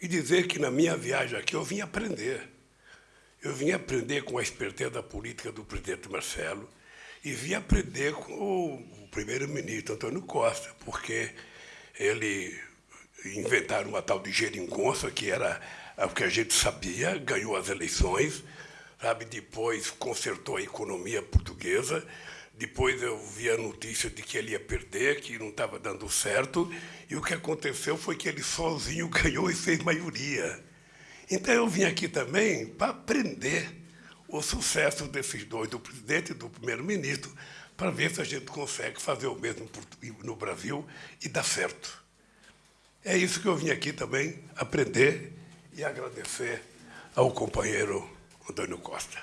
e dizer que na minha viagem aqui eu vim aprender. Eu vim aprender com a esperteza política do presidente Marcelo e vim aprender com o primeiro-ministro Antônio Costa, porque ele inventaram uma tal de geringonça, que era o que a gente sabia, ganhou as eleições, sabe? depois consertou a economia portuguesa, depois eu vi a notícia de que ele ia perder, que não estava dando certo, e o que aconteceu foi que ele sozinho ganhou e fez maioria. Então eu vim aqui também para aprender o sucesso desses dois, do presidente e do primeiro-ministro, para ver se a gente consegue fazer o mesmo no Brasil e dar certo. É isso que eu vim aqui também aprender e agradecer ao companheiro Antônio Costa.